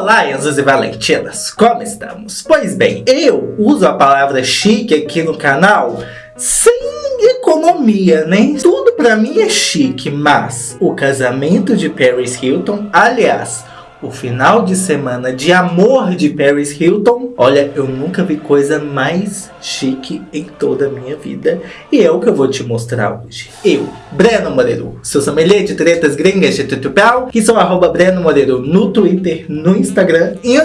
Olá, Enzos e Valentinas, como estamos? Pois bem, eu uso a palavra chique aqui no canal sem economia, né? Tudo pra mim é chique, mas o casamento de Paris Hilton, aliás, o final de semana de amor de Paris Hilton, olha, eu nunca vi coisa mais chique em toda a minha vida. E é o que eu vou te mostrar hoje. Eu, Breno Moreiro, seu sommelier de tretas gringas de tutupel, que sou arroba Breno Moreiro no Twitter, no Instagram e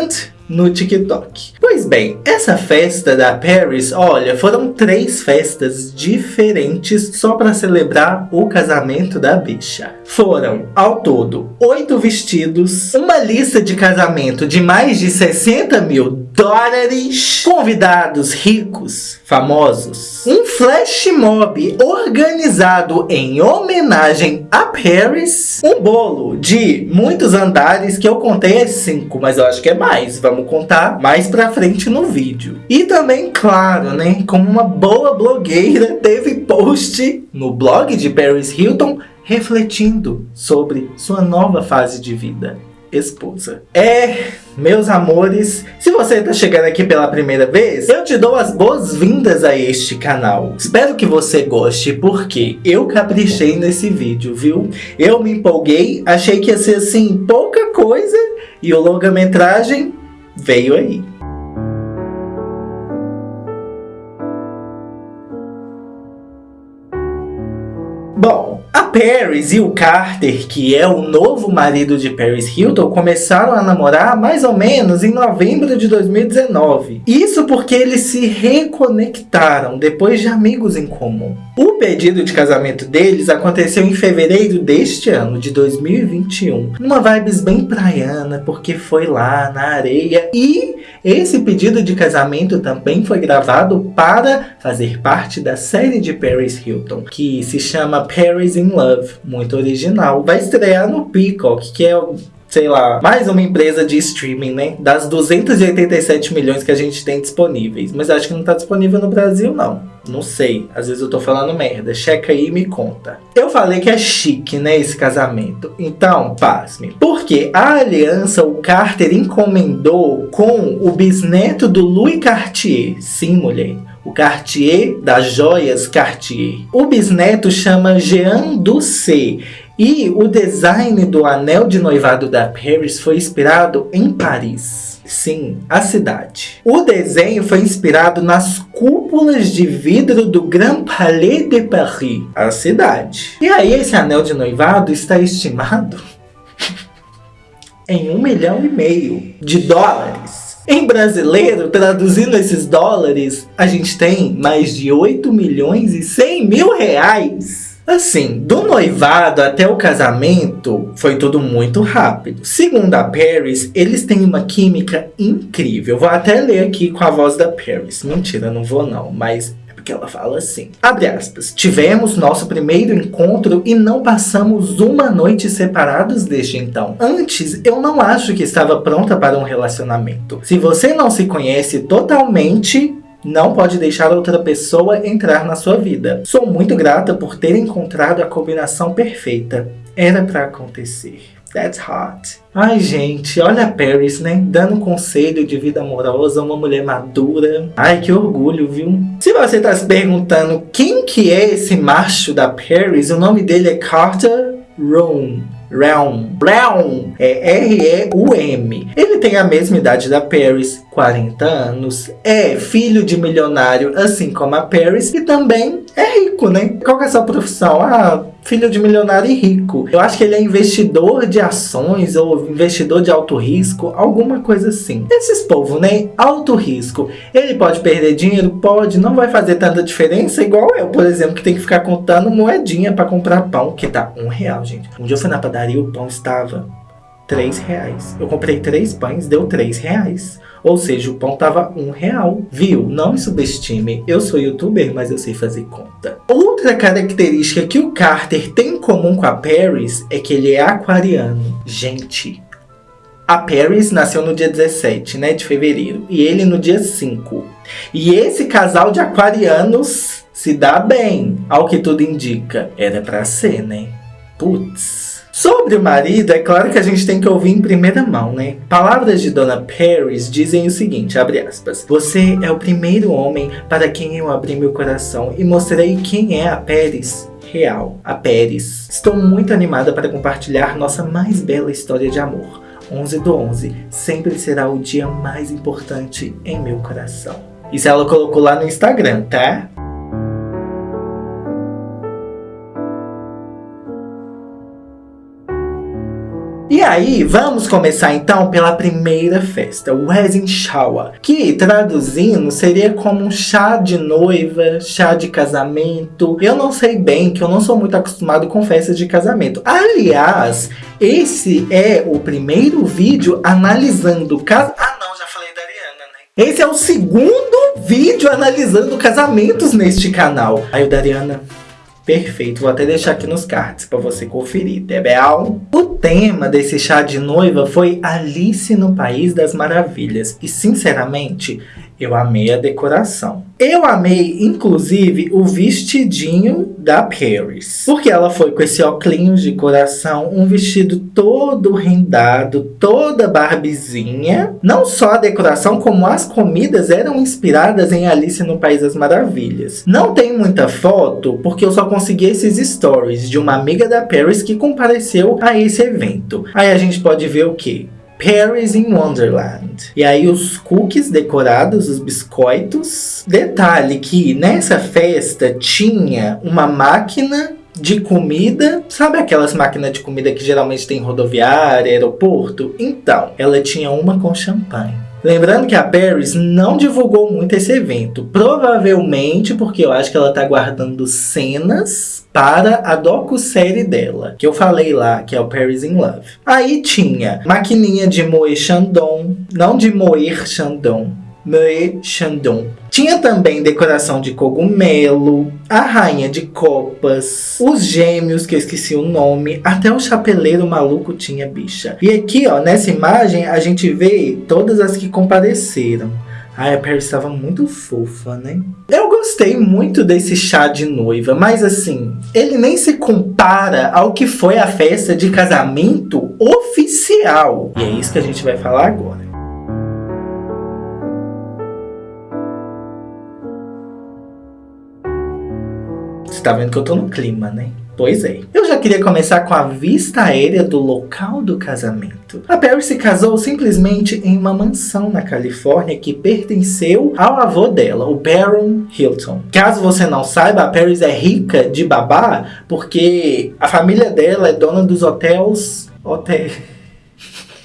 no TikTok. Pois bem, essa festa da Paris, olha, foram três festas diferentes só para celebrar o casamento da bicha. Foram, ao todo, oito vestidos, uma lista de casamento de mais de 60 mil dólares, convidados ricos, famosos, um flash mob organizado em homenagem a Paris, um bolo de muitos andares que eu contei é cinco, mas eu acho que é mais, vamos contar mais pra frente no vídeo. E também, claro, né, como uma boa blogueira, teve post no blog de Paris Hilton refletindo sobre sua nova fase de vida esposa. É, meus amores, se você está chegando aqui pela primeira vez, eu te dou as boas-vindas a este canal. Espero que você goste, porque eu caprichei nesse vídeo, viu? Eu me empolguei, achei que ia ser assim, pouca coisa, e o longa-metragem veio aí. Paris e o Carter, que é o novo marido de Paris Hilton, começaram a namorar mais ou menos em novembro de 2019. Isso porque eles se reconectaram depois de amigos em comum. O pedido de casamento deles aconteceu em fevereiro deste ano, de 2021. Numa vibes bem praiana, porque foi lá na areia. E esse pedido de casamento também foi gravado para fazer parte da série de Paris Hilton, que se chama Paris in Love muito original. Vai estrear no Peacock, que é sei lá, mais uma empresa de streaming, né? Das 287 milhões que a gente tem disponíveis. Mas acho que não tá disponível no Brasil, não. Não sei. Às vezes eu tô falando merda. Checa aí e me conta. Eu falei que é chique, né, esse casamento. Então, pasme. Porque a aliança o Carter encomendou com o bisneto do Louis Cartier. Sim, mulher o Cartier das joias Cartier. O bisneto chama Jean Doucet e o design do anel de noivado da Paris foi inspirado em Paris. Sim, a cidade. O desenho foi inspirado nas cúpulas de vidro do Grand Palais de Paris, a cidade. E aí esse anel de noivado está estimado em um milhão e meio de dólares. Em brasileiro, traduzindo esses dólares, a gente tem mais de 8 milhões e 100 mil reais. Assim, do noivado até o casamento, foi tudo muito rápido. Segundo a Paris, eles têm uma química incrível. Vou até ler aqui com a voz da Paris. Mentira, não vou não, mas que ela fala assim, abre aspas, tivemos nosso primeiro encontro e não passamos uma noite separados desde então. Antes, eu não acho que estava pronta para um relacionamento. Se você não se conhece totalmente, não pode deixar outra pessoa entrar na sua vida. Sou muito grata por ter encontrado a combinação perfeita. Era para acontecer. That's hot. Ai, gente, olha a Paris, né? Dando conselho de vida amorosa uma mulher madura. Ai, que orgulho, viu? Se você tá se perguntando quem que é esse macho da Paris, o nome dele é Carter Room. Realm. Realm é R-E-U-M. Ele tem a mesma idade da Paris, 40 anos. É filho de milionário, assim como a Paris. E também é rico, né? Qual que é a sua profissão? Ah, filho de milionário e rico. Eu acho que ele é investidor de ações ou investidor de alto risco, alguma coisa assim. Esses povos, né? Alto risco. Ele pode perder dinheiro? Pode. Não vai fazer tanta diferença, igual eu, por exemplo, que tem que ficar contando moedinha para comprar pão, que tá um real, gente. Um dia eu fui na padaria, o pão estava 3 reais. Eu comprei três pães, deu 3 reais. Ou seja, o pão tava um real. Viu? Não me subestime. Eu sou youtuber, mas eu sei fazer conta. Outra característica que o Carter tem em comum com a Paris é que ele é aquariano. Gente, a Paris nasceu no dia 17 né, de fevereiro e ele no dia 5. E esse casal de aquarianos se dá bem, ao que tudo indica. Era pra ser, né? Putz. Sobre o marido, é claro que a gente tem que ouvir em primeira mão, né? Palavras de Dona Paris dizem o seguinte, abre aspas. Você é o primeiro homem para quem eu abri meu coração e mostrei quem é a Paris real, a Pérez. Estou muito animada para compartilhar nossa mais bela história de amor. 11 do 11 sempre será o dia mais importante em meu coração. Isso ela colocou lá no Instagram, tá? E aí, vamos começar então pela primeira festa, o Wedding Shower, que traduzindo seria como um chá de noiva, chá de casamento. Eu não sei bem, que eu não sou muito acostumado com festas de casamento. Aliás, esse é o primeiro vídeo analisando cas... Ah não, já falei da Ariana, né? Esse é o segundo vídeo analisando casamentos neste canal. Aí o Dariana Perfeito, vou até deixar aqui nos cards para você conferir, bem? O tema desse chá de noiva foi Alice no País das Maravilhas. E sinceramente, eu amei a decoração. Eu amei, inclusive, o vestidinho da Paris. Porque ela foi com esse óculos de coração, um vestido todo rendado, toda barbizinha. Não só a decoração, como as comidas eram inspiradas em Alice no País das Maravilhas. Não tem muita foto, porque eu só consegui esses stories de uma amiga da Paris que compareceu a esse evento. Aí a gente pode ver o que? Paris in Wonderland. E aí os cookies decorados, os biscoitos. Detalhe que nessa festa tinha uma máquina de comida, sabe aquelas máquinas de comida que geralmente tem rodoviária, aeroporto? Então, ela tinha uma com champanhe. Lembrando que a Paris não divulgou muito esse evento, provavelmente porque eu acho que ela tá guardando cenas para a docu-série dela, que eu falei lá, que é o Paris in Love. Aí tinha maquininha de moer chandon, não de moer chandon, moer chandon tinha também decoração de cogumelo, a rainha de copas, os gêmeos, que eu esqueci o nome, até o chapeleiro maluco tinha bicha. E aqui, ó, nessa imagem, a gente vê todas as que compareceram. Ai, a Paris estava muito fofa, né? Eu gostei muito desse chá de noiva, mas assim, ele nem se compara ao que foi a festa de casamento oficial. E é isso que a gente vai falar agora. Tá vendo que eu tô no clima, né? Pois é. Eu já queria começar com a vista aérea do local do casamento. A Paris se casou simplesmente em uma mansão na Califórnia que pertenceu ao avô dela, o Baron Hilton. Caso você não saiba, a Paris é rica de babá porque a família dela é dona dos hotéis... Hotéis...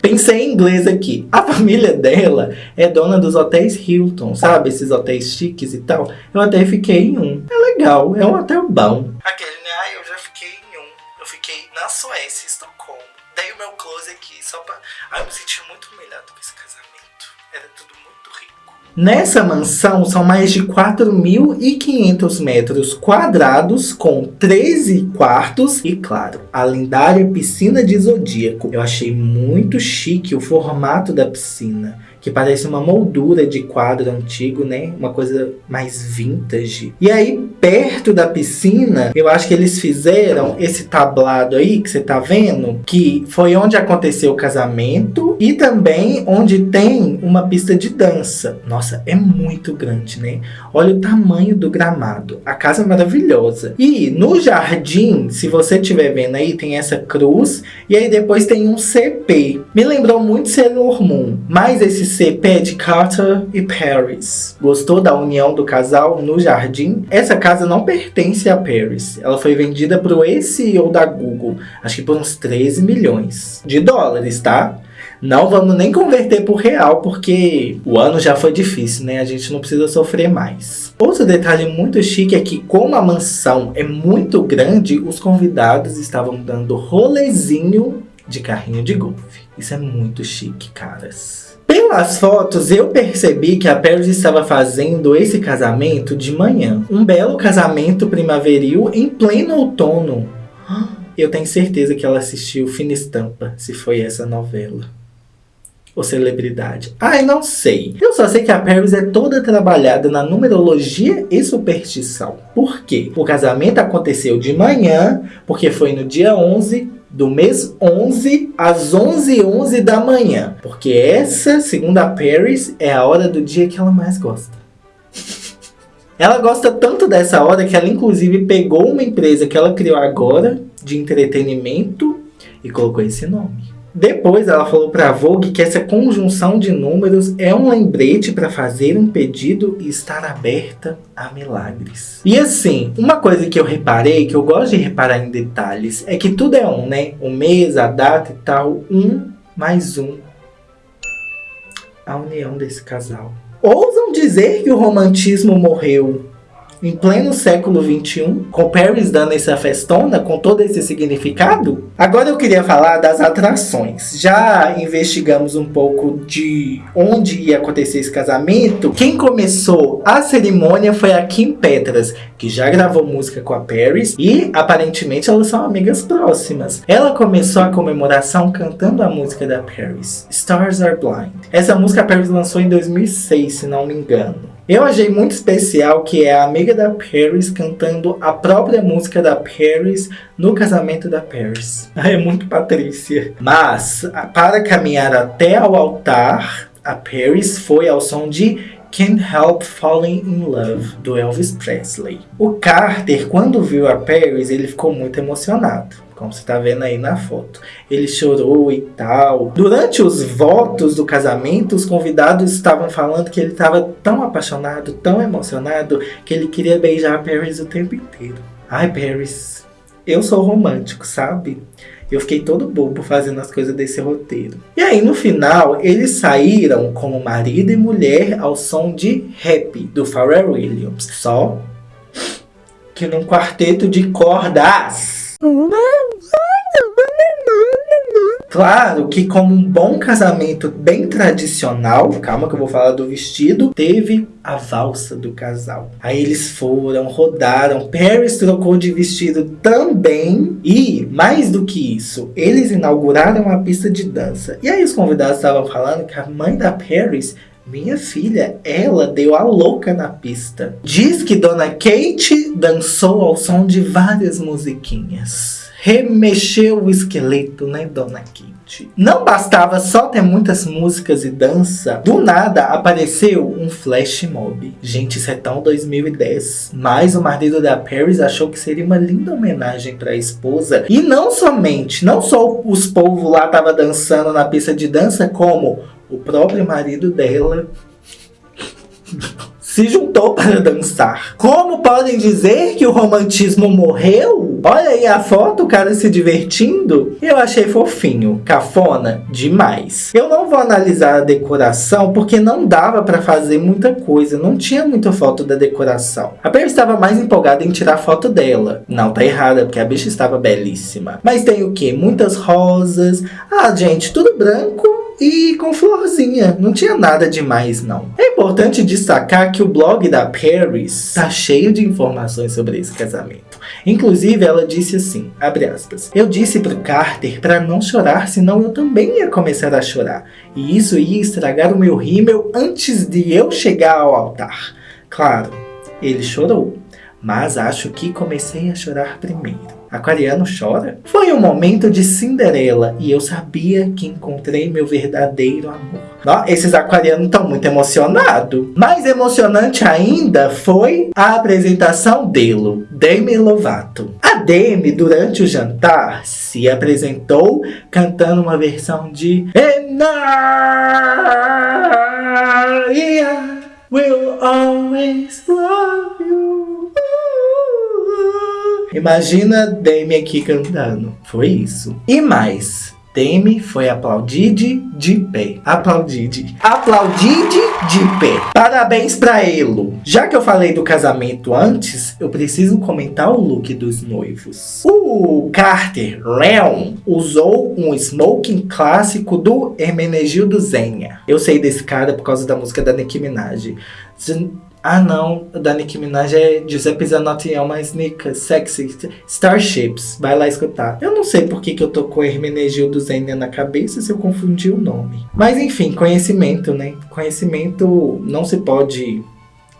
Pensei em inglês aqui. A família dela é dona dos hotéis Hilton, sabe? Esses hotéis chiques e tal. Eu até fiquei em um. É legal, é um hotel bom. Aquele, né? Ah, eu já fiquei em um. Eu fiquei na Suécia, Estocolmo. Dei o meu close aqui, só pra... Ah, eu me senti muito humilhado com esse casamento. Era tudo Nessa mansão são mais de 4.500 metros quadrados com 13 quartos e, claro, a lendária piscina de Zodíaco. Eu achei muito chique o formato da piscina que parece uma moldura de quadro antigo, né? Uma coisa mais vintage. E aí, perto da piscina, eu acho que eles fizeram esse tablado aí, que você tá vendo, que foi onde aconteceu o casamento e também onde tem uma pista de dança. Nossa, é muito grande, né? Olha o tamanho do gramado. A casa é maravilhosa. E no jardim, se você estiver vendo aí, tem essa cruz e aí depois tem um CP. Me lembrou muito Sailor Moon, mas esse CP de Carter e Paris. Gostou da união do casal no jardim? Essa casa não pertence a Paris. Ela foi vendida para o ex-CEO da Google, acho que por uns 13 milhões de dólares, tá? Não vamos nem converter por real, porque o ano já foi difícil, né? A gente não precisa sofrer mais. Outro detalhe muito chique é que, como a mansão é muito grande, os convidados estavam dando rolezinho de carrinho de golfe. Isso é muito chique, caras. Pelas fotos, eu percebi que a Paris estava fazendo esse casamento de manhã. Um belo casamento primaveril em pleno outono. Eu tenho certeza que ela assistiu Fina Estampa, se foi essa novela. Ou celebridade. Ai, não sei. Eu só sei que a Paris é toda trabalhada na numerologia e superstição. Por quê? O casamento aconteceu de manhã, porque foi no dia 11 do mês 11 às 11h11 11 da manhã. Porque essa, segundo a Paris, é a hora do dia que ela mais gosta. Ela gosta tanto dessa hora que ela inclusive pegou uma empresa que ela criou agora de entretenimento e colocou esse nome. Depois ela falou para a Vogue que essa conjunção de números é um lembrete para fazer um pedido e estar aberta a milagres. E assim, uma coisa que eu reparei, que eu gosto de reparar em detalhes, é que tudo é um, né? O mês, a data e tal, um mais um. A união desse casal. Ousam dizer que o romantismo morreu em pleno século XXI, com Paris dando essa festona, com todo esse significado? Agora eu queria falar das atrações. Já investigamos um pouco de onde ia acontecer esse casamento. Quem começou a cerimônia foi a Kim Petras, que já gravou música com a Paris e aparentemente elas são amigas próximas. Ela começou a comemoração cantando a música da Paris, Stars Are Blind. Essa música a Paris lançou em 2006, se não me engano. Eu achei muito especial que é a amiga da Paris cantando a própria música da Paris no casamento da Paris. É muito Patrícia. Mas, para caminhar até ao altar, a Paris foi ao som de Can't Help Falling in Love, do Elvis Presley. O Carter, quando viu a Paris, ele ficou muito emocionado como você está vendo aí na foto. Ele chorou e tal. Durante os votos do casamento, os convidados estavam falando que ele estava tão apaixonado, tão emocionado, que ele queria beijar a Paris o tempo inteiro. Ai, Paris, eu sou romântico, sabe? Eu fiquei todo bobo fazendo as coisas desse roteiro. E aí, no final, eles saíram como marido e mulher ao som de Happy, do Pharrell Williams. Só que num quarteto de cordas. Claro que como um bom casamento bem tradicional, calma que eu vou falar do vestido, teve a valsa do casal. Aí eles foram, rodaram, Paris trocou de vestido também e, mais do que isso, eles inauguraram a pista de dança. E aí os convidados estavam falando que a mãe da Paris minha filha, ela deu a louca na pista. Diz que Dona Kate dançou ao som de várias musiquinhas. Remexeu o esqueleto, né, Dona Kate? Não bastava só ter muitas músicas e dança, do nada apareceu um flash mob. Gente, isso é tão 2010. Mas o marido da Paris achou que seria uma linda homenagem para a esposa. E não somente, não só os povos lá estavam dançando na pista de dança, como o próprio marido dela se juntou para dançar. Como podem dizer que o romantismo morreu? Olha aí a foto, o cara se divertindo. Eu achei fofinho, cafona demais. Eu não vou analisar a decoração porque não dava para fazer muita coisa, não tinha muita foto da decoração. A Perry estava mais empolgada em tirar foto dela. Não, tá errada, porque a bicha estava belíssima. Mas tem o que? Muitas rosas. Ah, gente, tudo branco e com florzinha. Não tinha nada demais, não. É importante destacar que o blog da Paris tá cheio de informações sobre esse casamento. Inclusive, ela disse assim, abre aspas, Eu disse pro Carter para não chorar, senão eu também ia começar a chorar. E isso ia estragar o meu rímel antes de eu chegar ao altar. Claro, ele chorou, mas acho que comecei a chorar primeiro. Aquariano chora? Foi um momento de Cinderela e eu sabia que encontrei meu verdadeiro amor. Ó, esses aquarianos estão muito emocionados. Mais emocionante ainda foi a apresentação dele, Demi Lovato. A Demi, durante o jantar, se apresentou cantando uma versão de And I will always love you. Imagina Demi aqui cantando. Foi isso. E mais. Demi foi aplaudide de pé. Aplaudide. Aplaudide de pé. Parabéns pra ele. Já que eu falei do casamento antes, eu preciso comentar o look dos noivos. O Carter Leon usou um smoking clássico do Hermenegildo Zenha. Eu sei desse cara por causa da música da Nicki Minaj. Ah não, da Nicki Minaj é Giuseppe Zanotti é uma sneaker sexy Starships, vai lá escutar. Eu não sei por que, que eu tô com Hermenegildo Zenia na cabeça se eu confundi o nome. Mas enfim, conhecimento, né? Conhecimento não se pode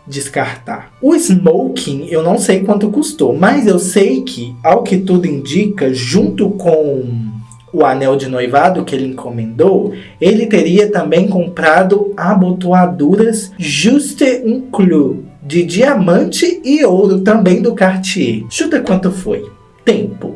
descartar. O smoking eu não sei quanto custou, mas eu sei que, ao que tudo indica, junto com o anel de noivado que ele encomendou, ele teria também comprado abotoaduras Juste un Clou, de diamante e ouro também do Cartier. Chuta quanto foi? Tempo.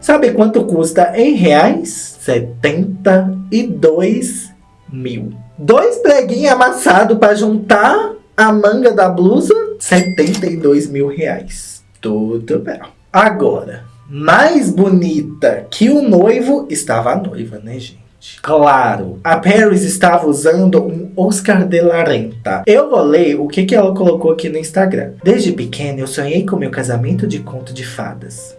Sabe quanto custa em reais? 72 mil. Dois preguinhos amassados para juntar a manga da blusa, 72 mil reais. Tudo bem. Agora, mais bonita que o noivo estava a noiva, né, gente? Claro, a Paris estava usando um Oscar de la Renta. Eu vou ler o que, ela colocou aqui no Instagram. Desde pequena eu sonhei com meu casamento de conto de fadas.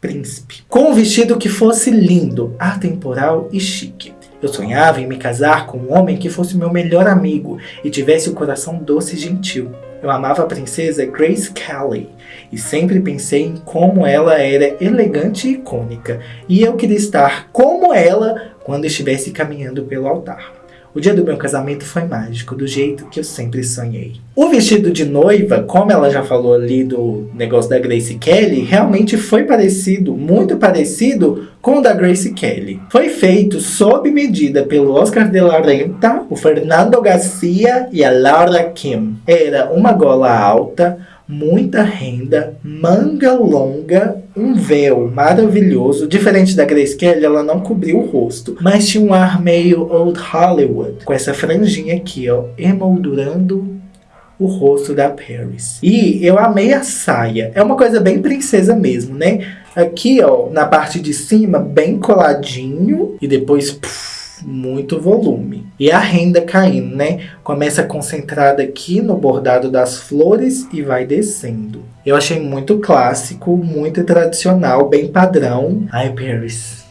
Príncipe. Com um vestido que fosse lindo, atemporal e chique. Eu sonhava em me casar com um homem que fosse meu melhor amigo e tivesse o coração doce e gentil. Eu amava a princesa Grace Kelly e sempre pensei em como ela era elegante e icônica, e eu queria estar como ela quando estivesse caminhando pelo altar. O dia do meu casamento foi mágico, do jeito que eu sempre sonhei. O vestido de noiva, como ela já falou ali do negócio da Grace Kelly, realmente foi parecido, muito parecido com o da Grace Kelly. Foi feito sob medida pelo Oscar de la Renta, o Fernando Garcia e a Laura Kim. Era uma gola alta, muita renda, manga longa, um véu maravilhoso. Diferente da Grace Kelly, ela não cobriu o rosto, mas tinha um ar meio Old Hollywood, com essa franjinha aqui, ó, emoldurando o rosto da Paris. E eu amei a saia. É uma coisa bem princesa mesmo, né? Aqui, ó, na parte de cima, bem coladinho. E depois, puf, muito volume. E a renda caindo, né? Começa concentrada aqui no bordado das flores e vai descendo. Eu achei muito clássico, muito tradicional, bem padrão. Ai, Paris,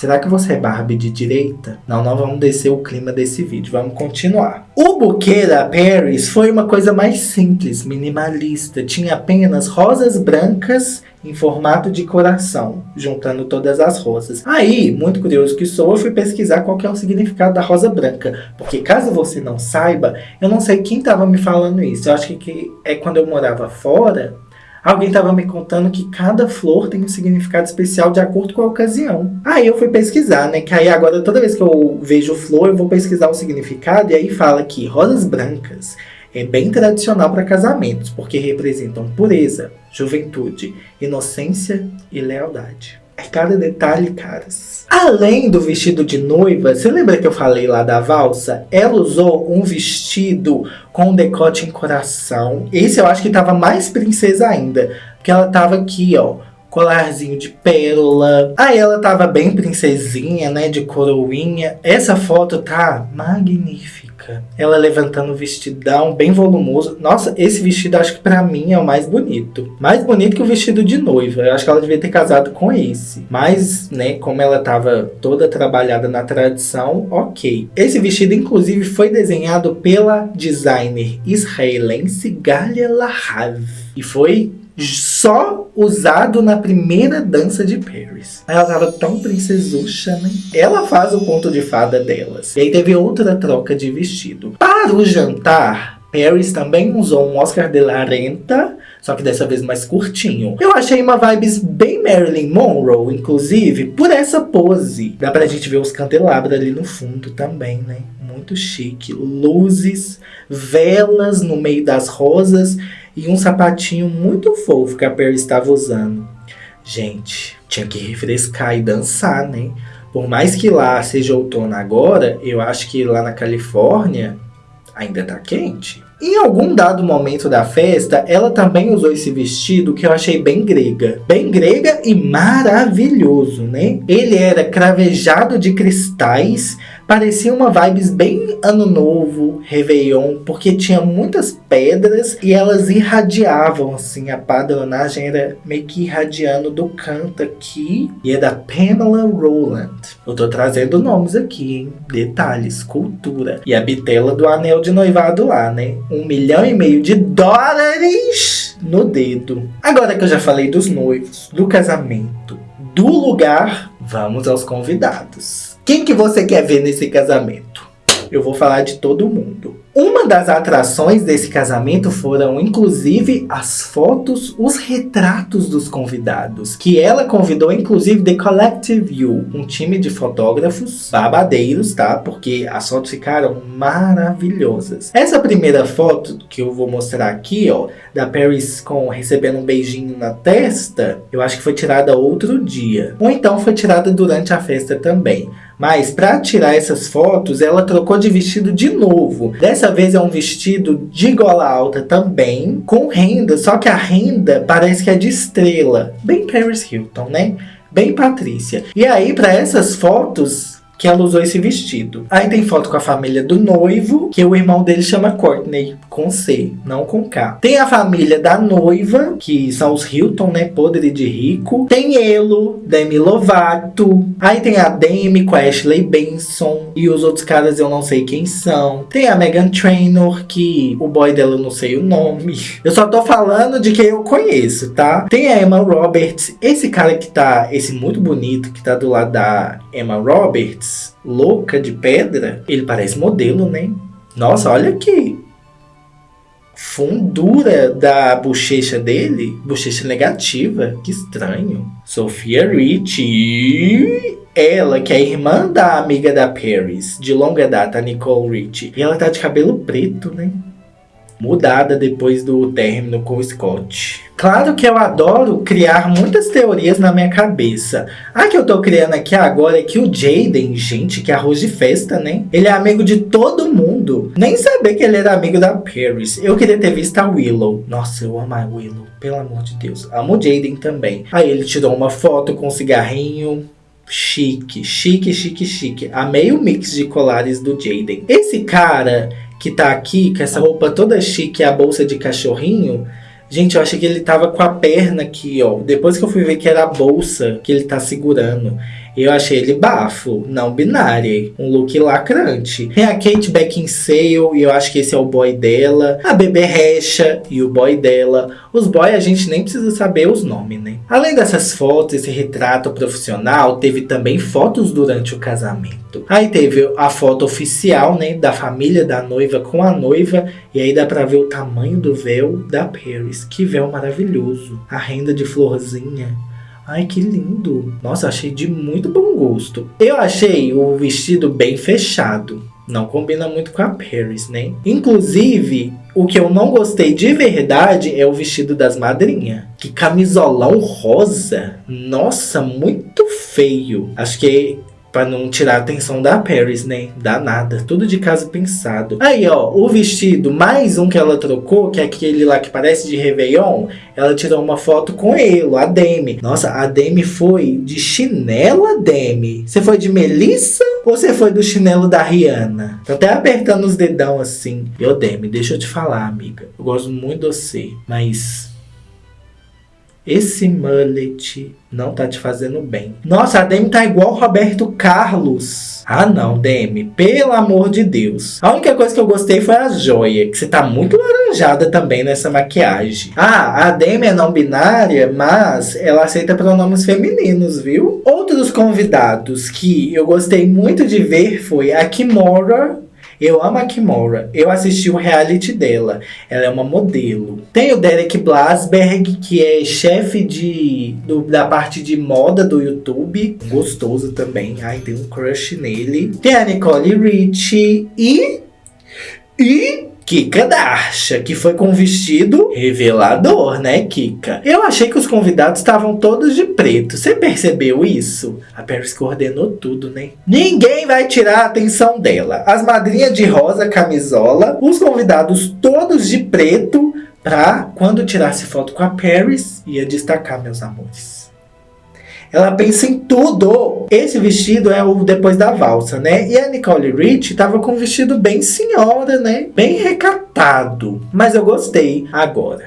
Será que você é Barbie de direita? Não, não vamos descer o clima desse vídeo, vamos continuar. O buquê da Paris foi uma coisa mais simples, minimalista. Tinha apenas rosas brancas em formato de coração, juntando todas as rosas. Aí, muito curioso que sou, eu fui pesquisar qual é o significado da rosa branca. Porque caso você não saiba, eu não sei quem estava me falando isso. Eu acho que é quando eu morava fora, Alguém estava me contando que cada flor tem um significado especial de acordo com a ocasião. Aí eu fui pesquisar, né? Que aí agora toda vez que eu vejo flor, eu vou pesquisar o significado. E aí fala que rosas brancas é bem tradicional para casamentos, porque representam pureza, juventude, inocência e lealdade. É cada detalhe, caras. Além do vestido de noiva, você lembra que eu falei lá da valsa? Ela usou um vestido com decote em coração. Esse eu acho que tava mais princesa ainda. Porque ela tava aqui, ó colarzinho de pérola. Aí ela tava bem princesinha, né, de coroinha. Essa foto tá magnífica. Ela levantando o vestidão, bem volumoso. Nossa, esse vestido acho que pra mim é o mais bonito. Mais bonito que o vestido de noiva. Eu acho que ela devia ter casado com esse. Mas, né, como ela tava toda trabalhada na tradição, ok. Esse vestido, inclusive, foi desenhado pela designer israelense Galia Lahav. E foi só usado na primeira dança de Paris. Ela tava tão princesucha, né? Ela faz o ponto de fada delas. E aí teve outra troca de vestido. Para o jantar, Paris também usou um Oscar de la Renta, só que dessa vez mais curtinho. Eu achei uma vibes bem Marilyn Monroe, inclusive, por essa pose. Dá pra gente ver os candelabros ali no fundo também, né? Muito chique. Luzes, velas no meio das rosas e um sapatinho muito fofo que a Perry estava usando. Gente, tinha que refrescar e dançar, né? Por mais que lá seja outono agora, eu acho que lá na Califórnia ainda tá quente. Em algum dado momento da festa, ela também usou esse vestido que eu achei bem grega. Bem grega e maravilhoso, né? Ele era cravejado de cristais, parecia uma vibes bem ano novo, Réveillon, porque tinha muitas pedras e elas irradiavam, assim, a padronagem era meio que irradiando do canto aqui. E é da Pamela Rowland. Eu tô trazendo nomes aqui, hein? Detalhes, cultura. E a bitela do anel de noivado lá, né? Um milhão e meio de dólares no dedo. Agora que eu já falei dos noivos, do casamento, do lugar, vamos aos convidados. Quem que você quer ver nesse casamento? Eu vou falar de todo mundo. Uma das atrações desse casamento foram, inclusive, as fotos, os retratos dos convidados, que ela convidou, inclusive, The Collective View, um time de fotógrafos babadeiros, tá? Porque as fotos ficaram maravilhosas. Essa primeira foto que eu vou mostrar aqui, ó, da Paris com recebendo um beijinho na testa, eu acho que foi tirada outro dia. Ou então foi tirada durante a festa também. Mas para tirar essas fotos, ela trocou de vestido de novo. Dessa vez é um vestido de gola alta também, com renda, só que a renda parece que é de estrela. Bem Paris Hilton, né? Bem Patrícia. E aí, para essas fotos, que ela usou esse vestido. Aí tem foto com a família do noivo, que o irmão dele chama Courtney, com C, não com K. Tem a família da noiva, que são os Hilton, né, podre de rico. Tem Elo, Demi Lovato. Aí tem a Demi com a Ashley Benson. E os outros caras eu não sei quem são. Tem a Megan Trainor, que o boy dela eu não sei o nome. Eu só tô falando de quem eu conheço, tá? Tem a Emma Roberts. Esse cara que tá, esse muito bonito, que tá do lado da Emma Roberts, louca de pedra, ele parece modelo, né? Nossa, olha aqui. Fundura da bochecha dele, bochecha negativa, que estranho. Sofia Rich, ela que é irmã da amiga da Paris, de longa data, Nicole Rich. E ela tá de cabelo preto, né? Mudada depois do término com o Scott. Claro que eu adoro criar muitas teorias na minha cabeça. A que eu tô criando aqui agora é que o Jaden, gente, que arroz de festa, né? Ele é amigo de todo mundo. Nem saber que ele era amigo da Paris. Eu queria ter visto a Willow. Nossa, eu amo a Willow, pelo amor de Deus. Amo o Jaden também. Aí ele tirou uma foto com um cigarrinho. Chique, chique, chique, chique. Amei o mix de colares do Jaden. Esse cara que tá aqui, com essa roupa toda chique, a bolsa de cachorrinho. Gente, eu achei que ele tava com a perna aqui, ó. Depois que eu fui ver que era a bolsa que ele tá segurando. Eu achei ele bafo, não binário, um look lacrante. Tem a Kate Beckinsale, e eu acho que esse é o boy dela. A Bebê Recha e o boy dela. Os boys a gente nem precisa saber os nomes, né? Além dessas fotos, esse retrato profissional, teve também fotos durante o casamento. Aí teve a foto oficial, né, da família da noiva com a noiva. E aí dá pra ver o tamanho do véu da Paris. Que véu maravilhoso. A renda de florzinha Ai, que lindo. Nossa, achei de muito bom gosto. Eu achei o vestido bem fechado. Não combina muito com a Paris, né? Inclusive, o que eu não gostei de verdade é o vestido das madrinhas. Que camisolão rosa. Nossa, muito feio. Acho que Pra não tirar a atenção da Paris, né? Dá nada. Tudo de casa pensado. Aí, ó, o vestido, mais um que ela trocou, que é aquele lá que parece de Réveillon. Ela tirou uma foto com ele, a Demi. Nossa, a Demi foi de chinela, Demi. Você foi de Melissa ou você foi do chinelo da Rihanna? Tô até apertando os dedão assim. Eu, Demi, deixa eu te falar, amiga. Eu gosto muito de você, mas esse mullet não tá te fazendo bem. Nossa, a Demi tá igual Roberto Carlos. Ah não, Demi, pelo amor de Deus. A única coisa que eu gostei foi a joia, que você tá muito laranjada também nessa maquiagem. Ah, a Demi é não binária, mas ela aceita pronomes femininos, viu? Outros convidados que eu gostei muito de ver foi a Kimora eu amo a Kimora. Eu assisti o reality dela. Ela é uma modelo. Tem o Derek Blasberg, que é chefe de, do, da parte de moda do YouTube. Gostoso também. Ai, tem um crush nele. Tem a Nicole Richie e... E Kika Darsha, que foi com vestido revelador, né, Kika? Eu achei que os convidados estavam todos de preto. Você percebeu isso? A Paris coordenou tudo, né? Ninguém vai tirar a atenção dela. As madrinhas de rosa camisola, os convidados todos de preto, pra quando tirasse foto com a Paris, ia destacar, meus amores. Ela pensa em tudo. Esse vestido é o depois da valsa, né? E a Nicole Rich tava com um vestido bem senhora, né? Bem recatado. Mas eu gostei. Agora,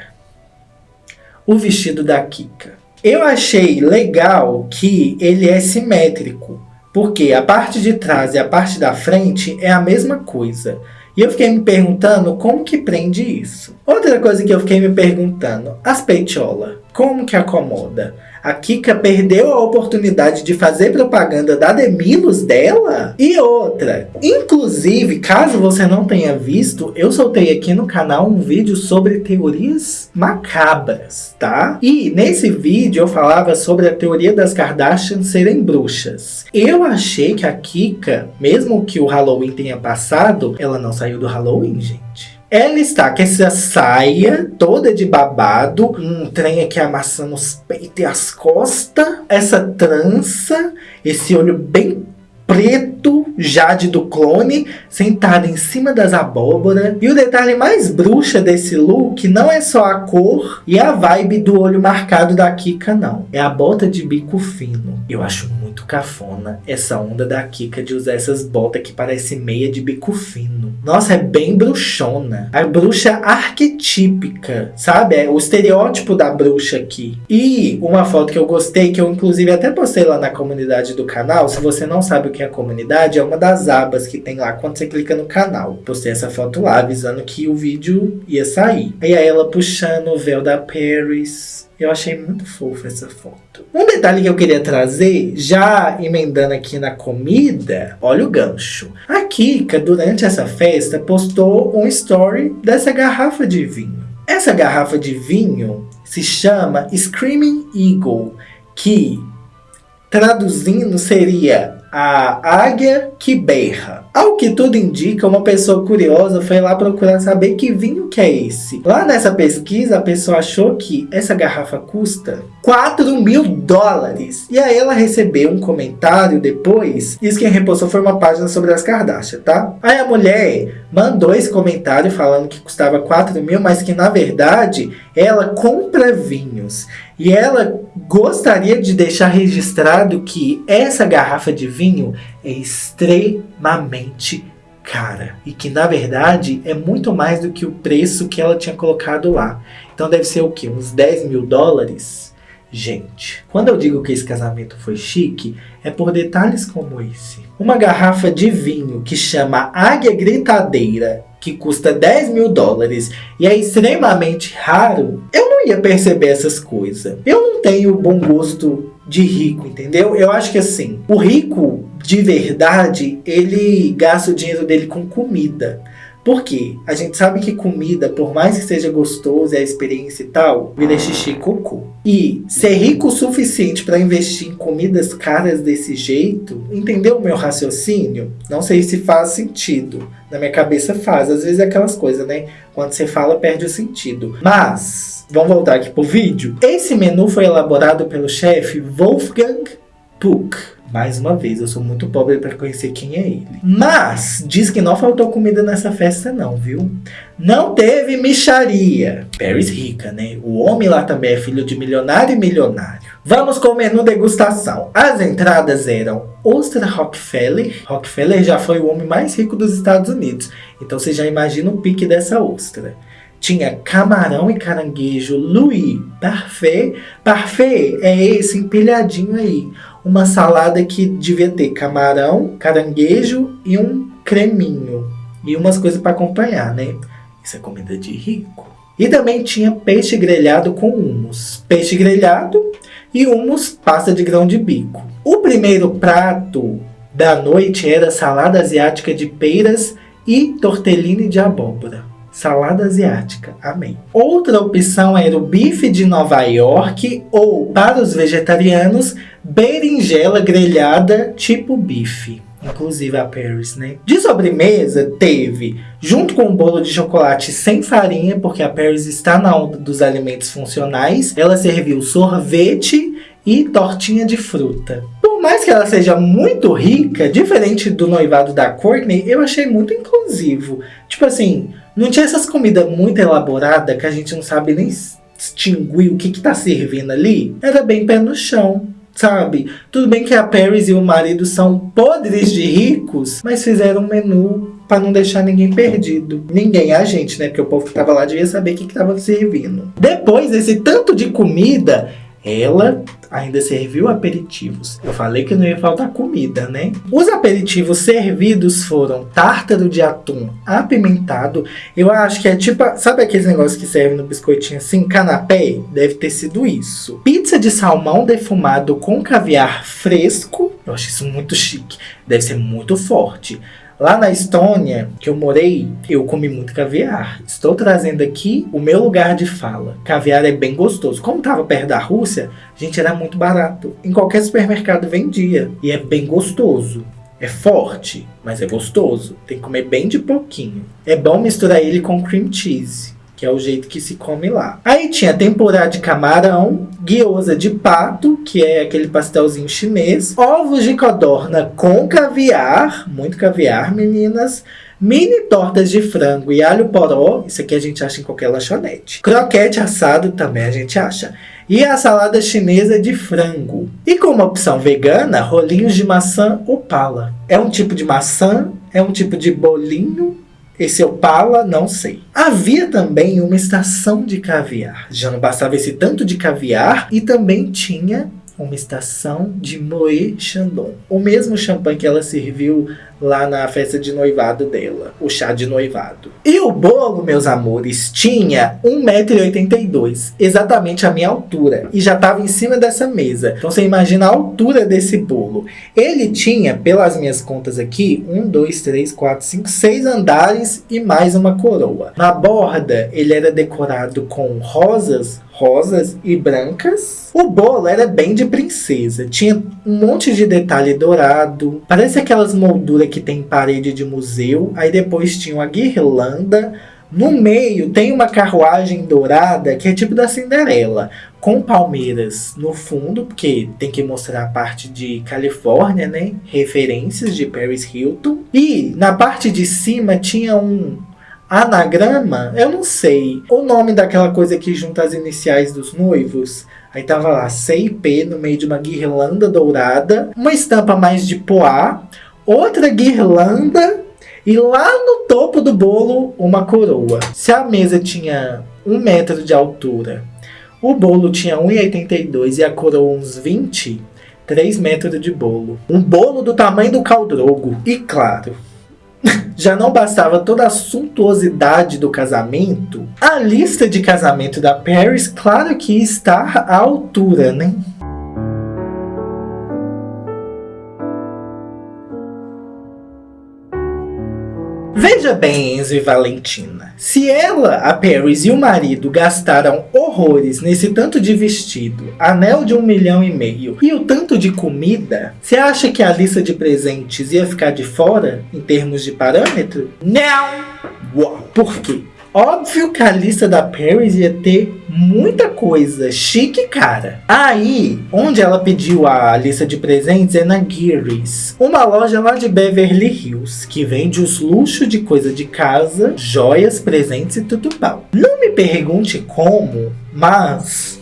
o vestido da Kika. Eu achei legal que ele é simétrico. Porque a parte de trás e a parte da frente é a mesma coisa. E eu fiquei me perguntando como que prende isso. Outra coisa que eu fiquei me perguntando, as peitiolas. Como que acomoda? A Kika perdeu a oportunidade de fazer propaganda da Demilos dela? E outra, inclusive, caso você não tenha visto, eu soltei aqui no canal um vídeo sobre teorias macabras, tá? E nesse vídeo eu falava sobre a teoria das Kardashians serem bruxas. Eu achei que a Kika, mesmo que o Halloween tenha passado, ela não saiu do Halloween, gente. Ela está com essa saia toda de babado, um trem aqui amassando os peitos e as costas, essa trança, esse olho bem preto, Jade do clone, sentada em cima das abóboras. E o detalhe mais bruxa desse look não é só a cor e a vibe do olho marcado da Kika, não. É a bota de bico fino. Eu acho muito cafona essa onda da Kika de usar essas botas que parece meia de bico fino. Nossa, é bem bruxona. A bruxa arquetípica, sabe? É o estereótipo da bruxa aqui. E uma foto que eu gostei, que eu inclusive até postei lá na comunidade do canal. Se você não sabe o que é a comunidade, é uma das abas que tem lá quando você clica no canal. Postei essa foto lá, avisando que o vídeo ia sair. E aí ela puxando o véu da Paris eu achei muito fofa essa foto. Um detalhe que eu queria trazer, já emendando aqui na comida, olha o gancho. A Kika, durante essa festa, postou um story dessa garrafa de vinho. Essa garrafa de vinho se chama Screaming Eagle, que traduzindo seria a águia que berra. Ao que tudo indica, uma pessoa curiosa foi lá procurar saber que vinho que é esse. Lá nessa pesquisa, a pessoa achou que essa garrafa custa 4 mil dólares. E aí ela recebeu um comentário depois. Isso quem repostou foi uma página sobre as Kardashian, tá? Aí a mulher mandou esse comentário falando que custava 4 mil, mas que na verdade ela compra vinhos. E ela gostaria de deixar registrado que essa garrafa de vinho é extremamente cara. E que na verdade é muito mais do que o preço que ela tinha colocado lá. Então deve ser o que? Uns 10 mil dólares? Gente, quando eu digo que esse casamento foi chique, é por detalhes como esse. Uma garrafa de vinho que chama Águia Gritadeira que custa 10 mil dólares e é extremamente raro, eu não ia perceber essas coisas. Eu não tenho bom gosto de rico, entendeu? Eu acho que assim, o rico de verdade, ele gasta o dinheiro dele com comida. Porque a gente sabe que comida, por mais que seja gostoso e a experiência e tal, vira xixi e cocô. E ser rico o suficiente para investir em comidas caras desse jeito, entendeu o meu raciocínio? Não sei se faz sentido. Na minha cabeça faz, às vezes é aquelas coisas, né? Quando você fala, perde o sentido. Mas, vamos voltar aqui pro vídeo. Esse menu foi elaborado pelo chefe Wolfgang Puck mais uma vez, eu sou muito pobre para conhecer quem é ele. Mas, diz que não faltou comida nessa festa não, viu? Não teve micharia. Paris rica, né? O homem lá também é filho de milionário e milionário. Vamos com o menu degustação. As entradas eram ostra Rockefeller. Rockefeller já foi o homem mais rico dos Estados Unidos. Então você já imagina o pique dessa ostra tinha camarão e caranguejo Louis Parfait. Parfait é esse empilhadinho aí uma salada que devia ter camarão, caranguejo e um creminho. E umas coisas para acompanhar, né? Isso é comida de rico. E também tinha peixe grelhado com humus. Peixe grelhado e humus pasta de grão de bico. O primeiro prato da noite era salada asiática de peiras e tortellini de abóbora salada asiática. Amém. Outra opção era o bife de Nova York ou, para os vegetarianos, berinjela grelhada tipo bife. Inclusive a Paris, né? De sobremesa, teve, junto com o bolo de chocolate sem farinha, porque a Paris está na onda dos alimentos funcionais, ela serviu sorvete e tortinha de fruta. Por mais que ela seja muito rica, diferente do noivado da Courtney, eu achei muito inclusivo. Tipo assim, não tinha essas comidas muito elaboradas que a gente não sabe nem distinguir o que que tá servindo ali. Era bem pé no chão, sabe? Tudo bem que a Paris e o marido são podres de ricos, mas fizeram um menu para não deixar ninguém perdido. Ninguém, a gente, né? Porque o povo que tava lá devia saber o que que tava servindo. Depois desse tanto de comida, Ela ainda serviu aperitivos. Eu falei que não ia faltar comida, né? Os aperitivos servidos foram tártaro de atum apimentado. Eu acho que é tipo, sabe aqueles negócios que servem no biscoitinho assim, canapé? Deve ter sido isso. Pizza de salmão defumado com caviar fresco. Eu acho isso muito chique. Deve ser muito forte. Lá na Estônia, que eu morei, eu comi muito caviar. Estou trazendo aqui o meu lugar de fala. Caviar é bem gostoso. Como estava perto da Rússia, gente, era muito barato. Em qualquer supermercado vendia. E é bem gostoso. É forte, mas é gostoso. Tem que comer bem de pouquinho. É bom misturar ele com cream cheese que é o jeito que se come lá. Aí tinha temporada de camarão, guiosa de pato, que é aquele pastelzinho chinês, ovos de codorna com caviar, muito caviar, meninas, mini tortas de frango e alho poró, isso aqui a gente acha em qualquer lanchonete. Croquete assado também a gente acha. E a salada chinesa de frango. E como opção vegana, rolinhos de maçã opala. É um tipo de maçã, é um tipo de bolinho esse Opala, não sei. Havia também uma estação de caviar. Já não bastava esse tanto de caviar e também tinha uma estação de Moët Chandon. O mesmo champanhe que ela serviu lá na festa de noivado dela, o chá de noivado. E o bolo, meus amores, tinha 1,82m, exatamente a minha altura, e já estava em cima dessa mesa. Então você imagina a altura desse bolo. Ele tinha, pelas minhas contas aqui, 1, 2, 3, 4, 5, 6 andares e mais uma coroa. Na borda, ele era decorado com rosas, rosas e brancas. O bolo era bem de princesa, tinha um monte de detalhe dourado, parece aquelas molduras que tem parede de museu. Aí depois tinha uma guirlanda. No meio tem uma carruagem dourada que é tipo da Cinderela, com palmeiras no fundo, porque tem que mostrar a parte de Califórnia, né? Referências de Paris Hilton. E na parte de cima tinha um anagrama, eu não sei, o nome daquela coisa que junta as iniciais dos noivos. Aí tava lá, CIP no meio de uma guirlanda dourada, uma estampa mais de poá, outra guirlanda e lá no topo do bolo uma coroa. Se a mesa tinha um metro de altura, o bolo tinha 1,82 e a coroa uns 20, 3 metros de bolo. Um bolo do tamanho do caldrogo. E claro, já não bastava toda a suntuosidade do casamento, a lista de casamento da Paris, claro que está à altura, né? Veja bem, Enzo e Valentina. Se ela, a Paris e o marido gastaram horrores nesse tanto de vestido, anel de um milhão e meio e o tanto de comida, você acha que a lista de presentes ia ficar de fora em termos de parâmetro? Não! Uau! Por quê? Óbvio que a lista da Paris ia ter muita coisa chique cara. Aí, onde ela pediu a lista de presentes é na Geary's, uma loja lá de Beverly Hills, que vende os luxos de coisa de casa, joias, presentes e tudo pau. Não me pergunte como, mas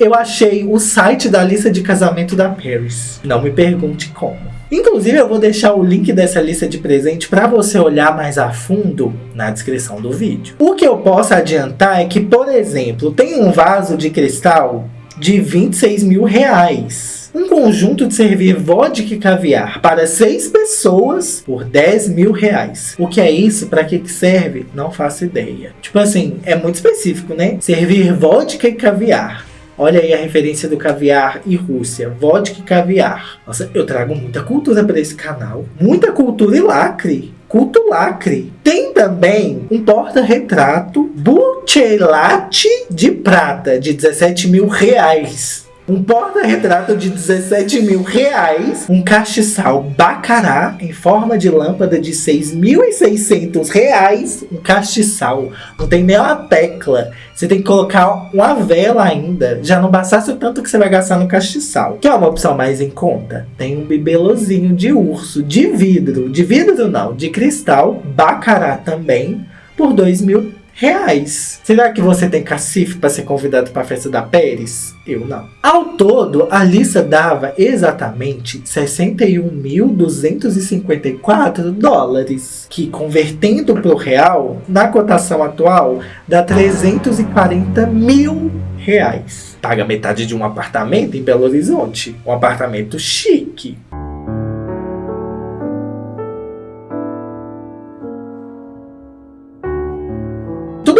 eu achei o site da lista de casamento da Paris. Não me pergunte como. Inclusive, eu vou deixar o link dessa lista de presente para você olhar mais a fundo na descrição do vídeo. O que eu posso adiantar é que, por exemplo, tem um vaso de cristal de 26 mil reais. Um conjunto de servir vodka e caviar para seis pessoas por 10 mil reais. O que é isso? Para que serve? Não faço ideia. Tipo assim, é muito específico, né? Servir vodka e caviar. Olha aí a referência do caviar e Rússia. Vodka e caviar. Nossa, eu trago muita cultura para esse canal. Muita cultura e lacre. Culto lacre. Tem também um porta-retrato Buccelati de prata de 17 mil reais um porta-retrato de 17 mil reais, um castiçal bacará em forma de lâmpada de 6.600 reais, um castiçal, não tem nem uma tecla, você tem que colocar uma vela ainda, já não bastasse o tanto que você vai gastar no castiçal. Que é uma opção mais em conta? Tem um bibelozinho de urso, de vidro, de vidro não, de cristal, bacará também, por 2 mil reais. Será que você tem cacife para ser convidado para a festa da Pérez? Eu não. Ao todo, a lista dava exatamente 61.254 dólares, que convertendo para o real, na cotação atual, dá 340 mil reais. Paga metade de um apartamento em Belo Horizonte. Um apartamento chique.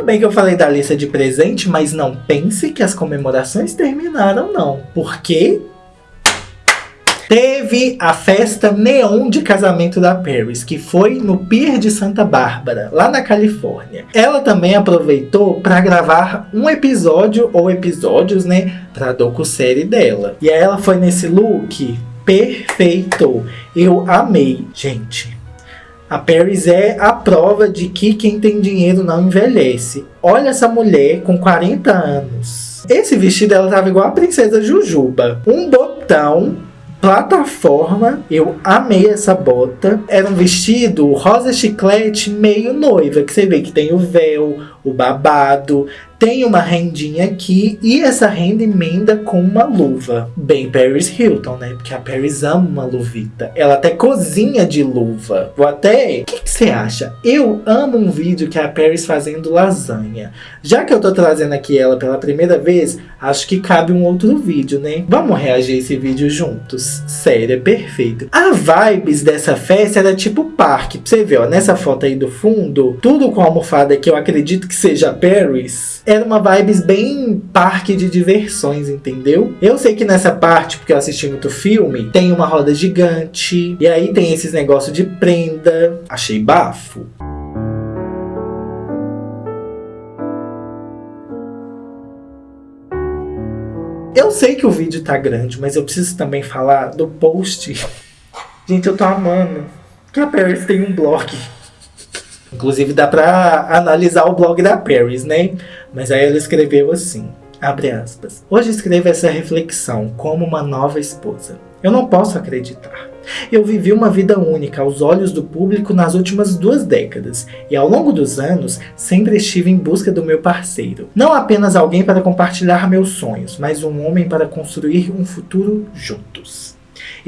Bem que eu falei da lista de presente, mas não pense que as comemorações terminaram não. Porque Teve a festa neon de casamento da Paris, que foi no Pier de Santa Bárbara, lá na Califórnia. Ela também aproveitou para gravar um episódio ou episódios, né, para docu-série dela. E ela foi nesse look perfeito. Eu amei, gente. A Paris é a prova de que quem tem dinheiro não envelhece. Olha essa mulher com 40 anos. Esse vestido ela tava igual a princesa Jujuba. Um botão plataforma. Eu amei essa bota. Era um vestido rosa chiclete meio noiva, que você vê que tem o véu, o babado, tem uma rendinha aqui e essa renda emenda com uma luva. Bem Paris Hilton, né? Porque a Paris ama uma luvita. Ela até cozinha de luva. Vou até... O que, você acha? Eu amo um vídeo que é a Paris fazendo lasanha. Já que eu tô trazendo aqui ela pela primeira vez, acho que cabe um outro vídeo, né? Vamos reagir a esse vídeo juntos. Sério, é perfeito. A vibes dessa festa era tipo parque. Pra você ver, ó, nessa foto aí do fundo, tudo com a almofada que eu acredito que seja Paris era uma vibes bem parque de diversões, entendeu? Eu sei que nessa parte, porque eu assisti muito filme, tem uma roda gigante, e aí tem esses negócios de prenda. Achei bafo. Eu sei que o vídeo tá grande, mas eu preciso também falar do post. Gente, eu tô amando que a Paris tem um blog. Inclusive dá pra analisar o blog da Paris, né? Mas aí ela escreveu assim, abre aspas. Hoje escrevo essa reflexão como uma nova esposa. Eu não posso acreditar. Eu vivi uma vida única aos olhos do público nas últimas duas décadas, e ao longo dos anos, sempre estive em busca do meu parceiro. Não apenas alguém para compartilhar meus sonhos, mas um homem para construir um futuro juntos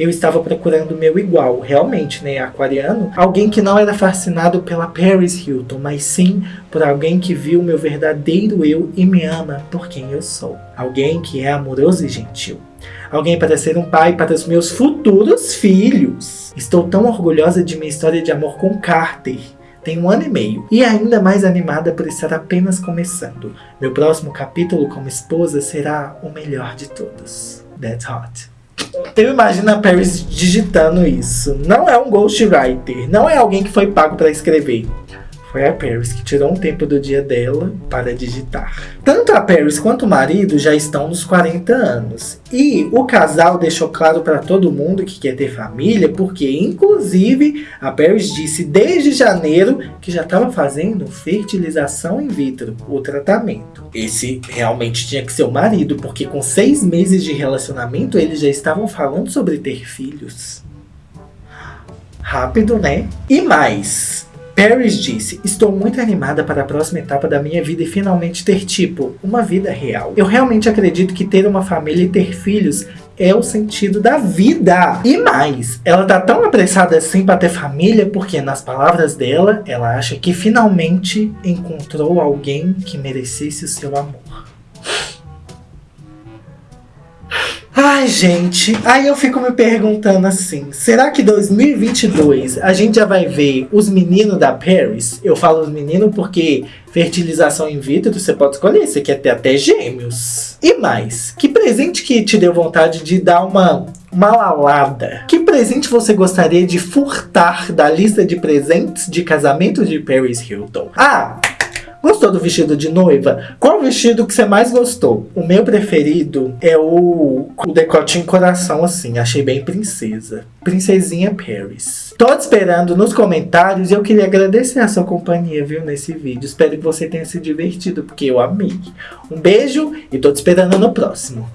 eu estava procurando meu igual, realmente, né, aquariano, alguém que não era fascinado pela Paris Hilton, mas sim por alguém que viu meu verdadeiro eu e me ama por quem eu sou. Alguém que é amoroso e gentil. Alguém para ser um pai para os meus futuros filhos. Estou tão orgulhosa de minha história de amor com Carter. Tem um ano e meio. E ainda mais animada por estar apenas começando. Meu próximo capítulo como esposa será o melhor de todos. That's hot. Eu imagino a Paris digitando isso. Não é um ghostwriter, não é alguém que foi pago para escrever. Foi a Paris que tirou um tempo do dia dela para digitar. Tanto a Paris quanto o marido já estão nos 40 anos. E o casal deixou claro para todo mundo que quer ter família, porque inclusive a Paris disse desde janeiro que já estava fazendo fertilização in vitro, o tratamento. Esse realmente tinha que ser o marido, porque com seis meses de relacionamento eles já estavam falando sobre ter filhos. Rápido, né? E mais, Paris disse, estou muito animada para a próxima etapa da minha vida e finalmente ter tipo, uma vida real. Eu realmente acredito que ter uma família e ter filhos é o sentido da vida. E mais, ela tá tão apressada assim para ter família porque, nas palavras dela, ela acha que finalmente encontrou alguém que merecesse o seu amor. Ai, gente, aí eu fico me perguntando assim, será que 2022 a gente já vai ver os meninos da Paris? Eu falo os meninos porque fertilização in vitro você pode escolher, você quer ter até gêmeos. E mais, que presente que te deu vontade de dar uma, uma lalada? Que presente você gostaria de furtar da lista de presentes de casamento de Paris Hilton? Ah, Gostou do vestido de noiva? Qual vestido que você mais gostou? O meu preferido é o, o decote em coração, assim. Achei bem princesa. Princesinha Paris. Tô te esperando nos comentários e eu queria agradecer a sua companhia, viu, nesse vídeo. Espero que você tenha se divertido, porque eu amei. Um beijo e tô te esperando no próximo.